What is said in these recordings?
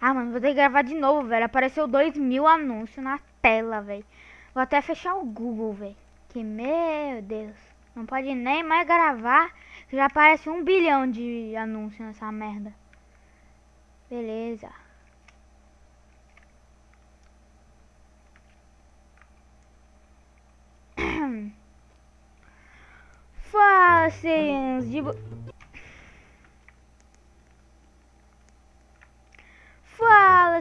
Ah, mano, vou ter que gravar de novo, velho. Apareceu 2 mil anúncios na tela, velho. Vou até fechar o Google, velho. Que, meu Deus. Não pode nem mais gravar. Já aparece um bilhão de anúncios nessa merda. Beleza. Facinhos de...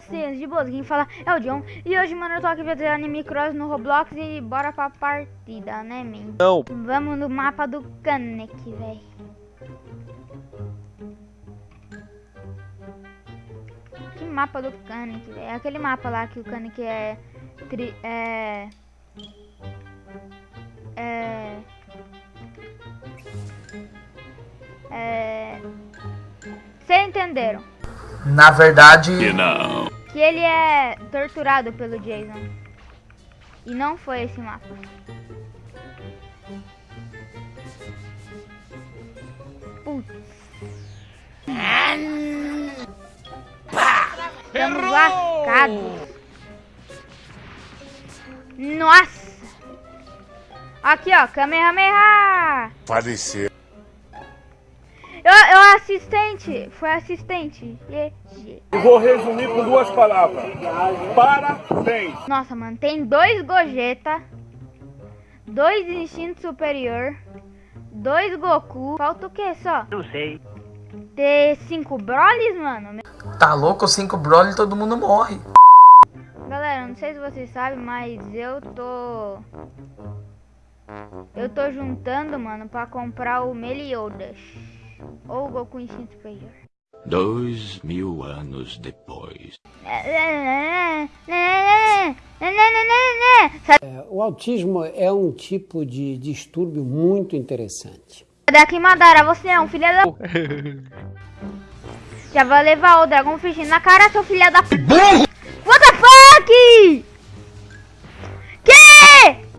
De boas, quem fala é o John E hoje, mano, eu tô aqui fazendo anime cross no Roblox e bora pra partida, né, men? Não Vamos no mapa do Kanek, velho Que mapa do Kanek, velho? É aquele mapa lá que o Kanek é... Tri, é... É... É... Vocês entenderam? Na verdade... Que ele é torturado pelo Jason. E não foi esse mapa. Putz. Estamos lascados. Nossa. Aqui, ó. Kamehameha. Faleceu. Assistente. Foi assistente. GG. Eu vou resumir com duas palavras. Parabéns. Nossa, mano, tem dois Gogeta, dois Instinto Superior, dois Goku. Falta o que só? Não sei. Ter cinco Brolys, mano. Tá louco, cinco Broly todo mundo morre. Galera, não sei se vocês sabem, mas eu tô... Eu tô juntando, mano, pra comprar o Meliodas. Ou o Goku Instinto Superior. Dois mil anos depois. Sai O autismo é um tipo de distúrbio muito interessante. daqui, Madara, você é um filho da... Já vai levar o Dragon Fish na cara, seu filho da... What the fuck? Que?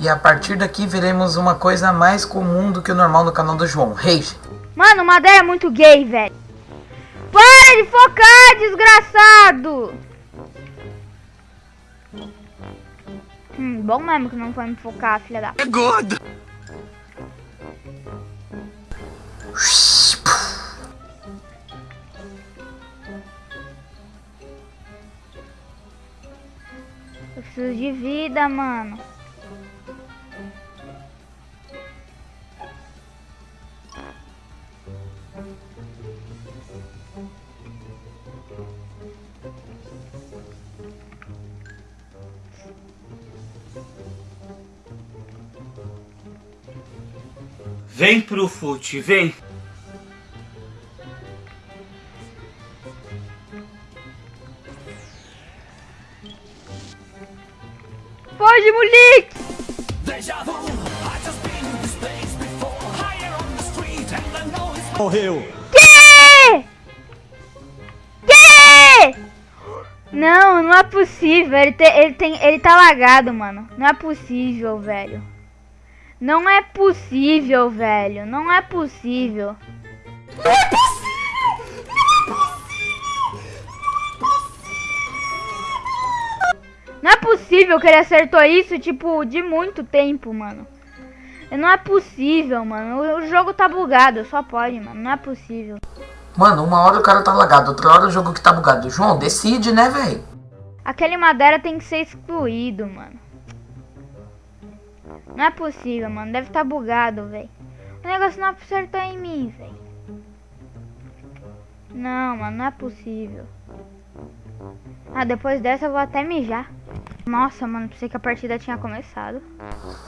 E a partir daqui veremos uma coisa mais comum do que o normal no canal do João. Rage. Mano, o Madara é muito gay, velho. Para de focar, desgraçado! Hum, bom mesmo que não foi me focar, filha da... Eu preciso de vida, mano. Vem pro fute, vem. Foge, moleque! Morreu. Que? Que? Não, não é possível. Ele, te, ele, tem, ele tá lagado, mano. Não é possível, velho. Não é possível, velho. Não é possível. Não é possível! Não é possível! Não é possível que ele acertou isso, tipo, de muito tempo, mano. Não é possível, mano. O, o jogo tá bugado, só pode, mano. Não é possível. Mano, uma hora o cara tá lagado, outra hora o jogo que tá bugado. João, decide, né, velho? Aquele Madeira tem que ser excluído, mano. Não é possível, mano. Deve estar tá bugado, velho. O negócio não acertou em mim, velho. Não, mano, não é possível. Ah, depois dessa eu vou até mijar. Nossa, mano, pensei que a partida tinha começado.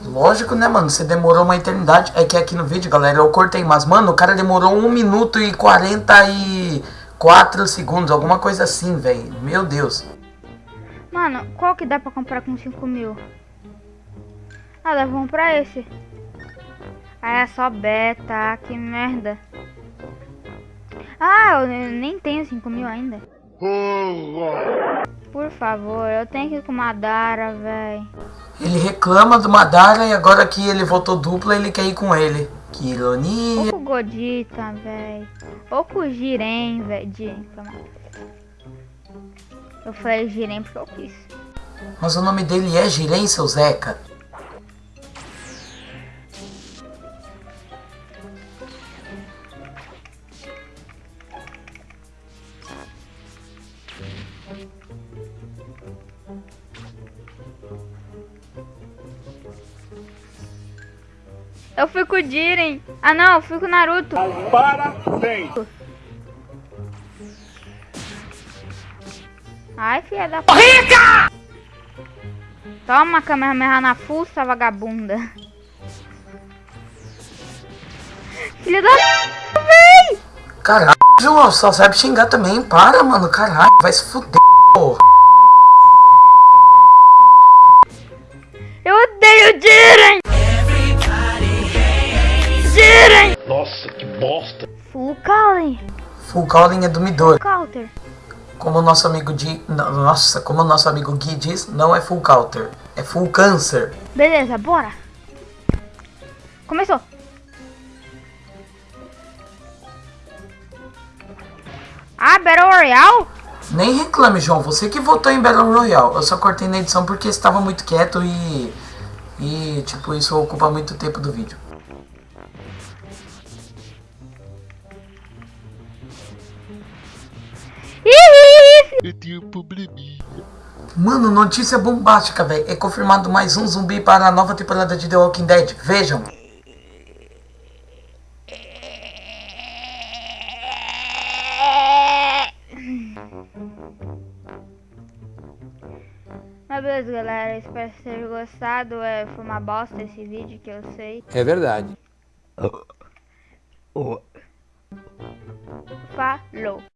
Lógico, né, mano? Você demorou uma eternidade. É que aqui no vídeo, galera, eu cortei. Mas, mano, o cara demorou 1 minuto e 44 segundos. Alguma coisa assim, velho. Meu Deus. Mano, qual que dá pra comprar com 5 mil? Ah, dá pra esse. Ah, é só beta. Que merda. Ah, eu nem tenho 5 mil ainda. Por favor, eu tenho que ir com Madara, velho. Ele reclama do Madara e agora que ele votou dupla, ele quer ir com ele. Que ironia. Ou com o Godita, velho. Ou com o Jiren, velho. Eu falei Jiren porque eu quis. Mas o nome dele é Jiren, seu Zeca. Eu fui com o Jiren. Ah não, eu fui com o Naruto. Parabéns. Ai, filha da. Rica! Toma, Kamehameha na fuça, vagabunda. Filha da véi! Caralho, João, só sabe xingar também. Para, mano, caralho. Vai se fuder, Full Calling é do Midori. Counter. Como o nosso amigo não, Nossa, como nosso amigo Gui diz, não é full counter. É full câncer. Beleza, bora. Começou. Ah, Battle Royale? Nem reclame, João. Você que votou em Battle Royale. Eu só cortei na edição porque estava muito quieto e... E, tipo, isso ocupa muito tempo do vídeo. Eu tenho um probleminha. Mano, notícia bombástica, velho. É confirmado mais um zumbi para a nova temporada de The Walking Dead. Vejam. Mas beleza, galera. Espero que vocês gostado. É, foi uma bosta esse vídeo que eu sei. É verdade. Falou.